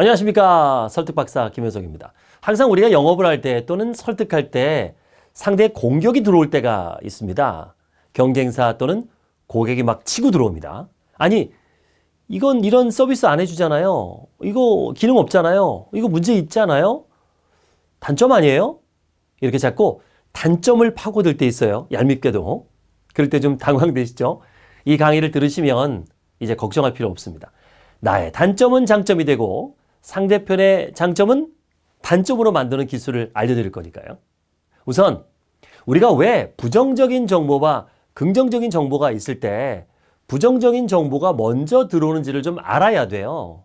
안녕하십니까 설득박사 김효석입니다. 항상 우리가 영업을 할 때 또는 설득할 때 상대의 공격이 들어올 때가 있습니다. 경쟁사 또는 고객이 막 치고 들어옵니다. 아니 이건 이런 서비스 안 해주잖아요. 이거 기능 없잖아요. 이거 문제 있잖아요. 단점 아니에요? 이렇게 자꾸 단점을 파고들 때 있어요. 얄밉게도. 그럴 때 좀 당황되시죠? 이 강의를 들으시면 이제 걱정할 필요 없습니다. 나의 단점은 장점이 되고 상대편의 장점은 단점으로 만드는 기술을 알려드릴 거니까요. 우선 우리가 왜 부정적인 정보와 긍정적인 정보가 있을 때 부정적인 정보가 먼저 들어오는지를 좀 알아야 돼요.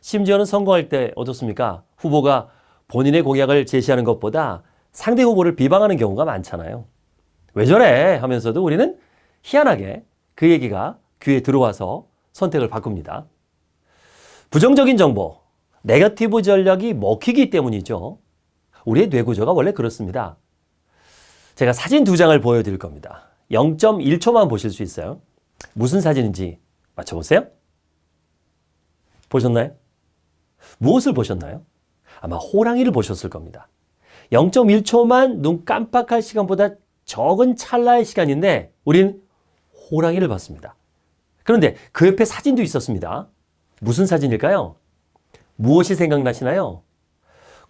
심지어는 선거할 때 어떻습니까? 후보가 본인의 공약을 제시하는 것보다 상대 후보를 비방하는 경우가 많잖아요. 왜 저래? 하면서도 우리는 희한하게 그 얘기가 귀에 들어와서 선택을 바꿉니다. 부정적인 정보, 네거티브 전략이 먹히기 때문이죠. 우리의 뇌구조가 원래 그렇습니다. 제가 사진 두 장을 보여드릴 겁니다. 0.1초만 보실 수 있어요. 무슨 사진인지 맞춰보세요. 보셨나요? 무엇을 보셨나요? 아마 호랑이를 보셨을 겁니다. 0.1초만 눈 깜빡할 시간보다 적은 찰나의 시간인데 우린 호랑이를 봤습니다. 그런데 그 옆에 사진도 있었습니다. 무슨 사진일까요? 무엇이 생각나시나요?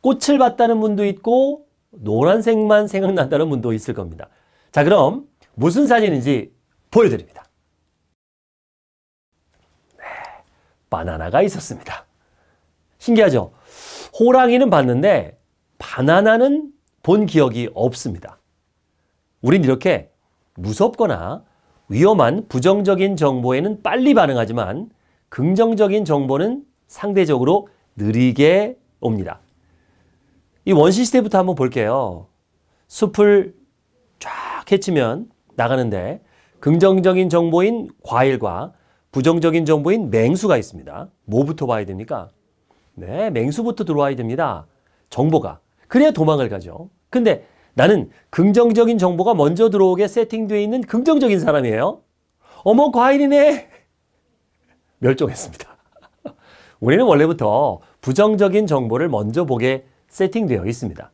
꽃을 봤다는 분도 있고 노란색만 생각난다는 분도 있을 겁니다. 자 그럼 무슨 사진인지 보여드립니다. 네, 바나나가 있었습니다. 신기하죠? 호랑이는 봤는데 바나나는 본 기억이 없습니다. 우린 이렇게 무섭거나 위험한 부정적인 정보에는 빨리 반응하지만 긍정적인 정보는 상대적으로 느리게 옵니다. 이 원시 시대부터 한번 볼게요. 숲을 쫙 헤치면 나가는데 긍정적인 정보인 과일과 부정적인 정보인 맹수가 있습니다. 뭐부터 봐야 됩니까? 네, 맹수부터 들어와야 됩니다. 정보가. 그래야 도망을 가죠. 근데 나는 긍정적인 정보가 먼저 들어오게 세팅되어 있는 긍정적인 사람이에요. 어머, 과일이네! 멸종했습니다. 우리는 원래부터 부정적인 정보를 먼저 보게 세팅되어 있습니다.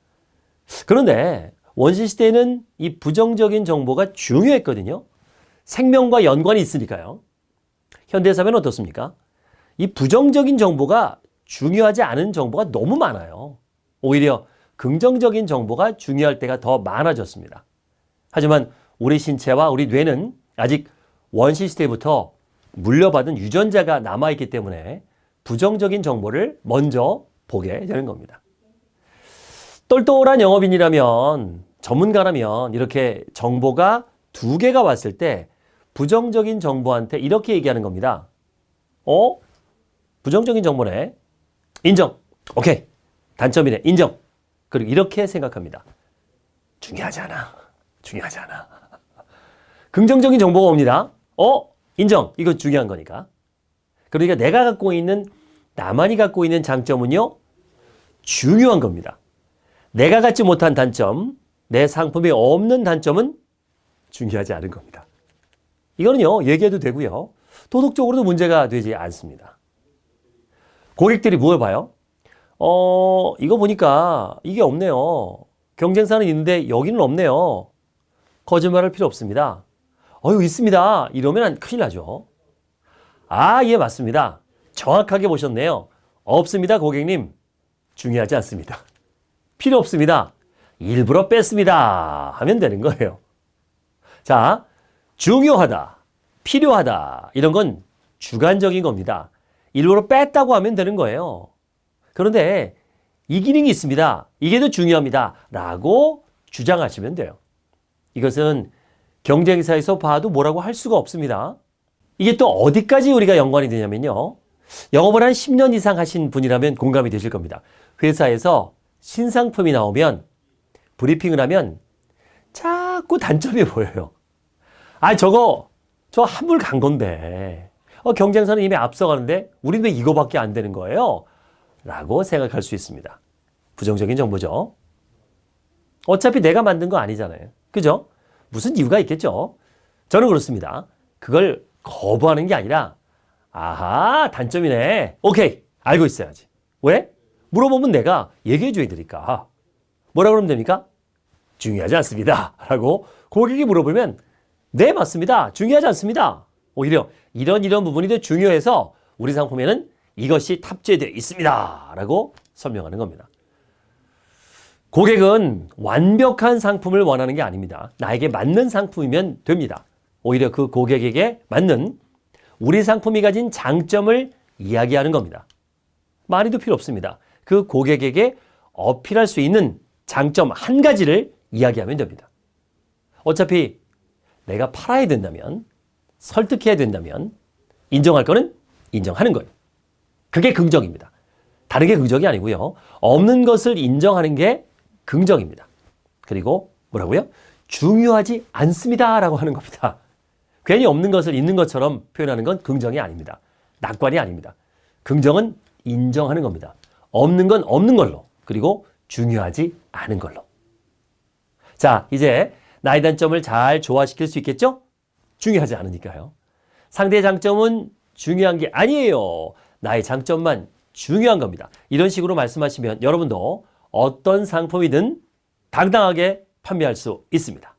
그런데 원시시대에는 이 부정적인 정보가 중요했거든요. 생명과 연관이 있으니까요. 현대사회는 어떻습니까? 이 부정적인 정보가 중요하지 않은 정보가 너무 많아요. 오히려 긍정적인 정보가 중요할 때가 더 많아졌습니다. 하지만 우리 신체와 우리 뇌는 아직 원시시대부터 물려받은 유전자가 남아있기 때문에 부정적인 정보를 먼저 보게 되는 겁니다. 똘똘한 영업인이라면 전문가라면 이렇게 정보가 두 개가 왔을 때 부정적인 정보한테 이렇게 얘기하는 겁니다. 어? 부정적인 정보네. 인정. 오케이. 단점이네. 인정. 그리고 이렇게 생각합니다. 중요하지 않아. 중요하지 않아. 긍정적인 정보가 옵니다. 어? 인정. 이거 중요한 거니까. 그러니까 내가 갖고 있는 나만이 갖고 있는 장점은요. 중요한 겁니다. 내가 갖지 못한 단점, 내 상품이 없는 단점은 중요하지 않은 겁니다. 이거는요. 얘기해도 되고요. 도덕적으로도 문제가 되지 않습니다. 고객들이 뭘 봐요? 어, 이거 보니까 이게 없네요. 경쟁사는 있는데 여기는 없네요. 거짓말할 필요 없습니다. 어유 있습니다. 이러면 큰일 나죠. 아, 예, 맞습니다. 정확하게 보셨네요. 없습니다, 고객님. 중요하지 않습니다. 필요 없습니다. 일부러 뺐습니다. 하면 되는 거예요. 자, 중요하다, 필요하다, 이런 건 주관적인 겁니다. 일부러 뺐다고 하면 되는 거예요. 그런데 이 기능이 있습니다. 이게 더 중요합니다. 라고 주장하시면 돼요. 이것은 경쟁사에서 봐도 뭐라고 할 수가 없습니다. 이게 또 어디까지 우리가 연관이 되냐면요. 영업을 한 10년 이상 하신 분이라면 공감이 되실 겁니다. 회사에서 신상품이 나오면 브리핑을 하면 자꾸 단점이 보여요. 아 저거 저 한물 간 건데 어, 경쟁사는 이미 앞서가는데 우리는 왜 이거밖에 안 되는 거예요? 라고 생각할 수 있습니다. 부정적인 정보죠. 어차피 내가 만든 거 아니잖아요. 그죠? 무슨 이유가 있겠죠? 저는 그렇습니다. 그걸 거부하는 게 아니라 아하 단점이네. 오케이 알고 있어야지. 왜? 물어보면 내가 얘기해 줘야 되니까. 뭐라 그러면 됩니까? 중요하지 않습니다. 라고 고객이 물어보면 네, 맞습니다. 중요하지 않습니다. 오히려 이런 이런 부분이 더 중요해서 우리 상품에는 이것이 탑재되어 있습니다. 라고 설명하는 겁니다. 고객은 완벽한 상품을 원하는 게 아닙니다. 나에게 맞는 상품이면 됩니다. 오히려 그 고객에게 맞는 우리 상품이 가진 장점을 이야기하는 겁니다. 많이도 필요 없습니다. 그 고객에게 어필할 수 있는 장점 한 가지를 이야기하면 됩니다. 어차피 내가 팔아야 된다면, 설득해야 된다면, 인정할 거는 인정하는 거예요. 그게 긍정입니다. 다른 게 긍정이 아니고요. 없는 것을 인정하는 게 긍정입니다. 그리고 뭐라고요? 중요하지 않습니다. 라고 하는 겁니다. 괜히 없는 것을 있는 것처럼 표현하는 건 긍정이 아닙니다. 낙관이 아닙니다. 긍정은 인정하는 겁니다. 없는 건 없는 걸로, 그리고 중요하지 않은 걸로. 자, 이제 나의 단점을 잘 조화시킬 수 있겠죠? 중요하지 않으니까요. 상대의 장점은 중요한 게 아니에요. 나의 장점만 중요한 겁니다. 이런 식으로 말씀하시면 여러분도 어떤 상품이든 당당하게 판매할 수 있습니다.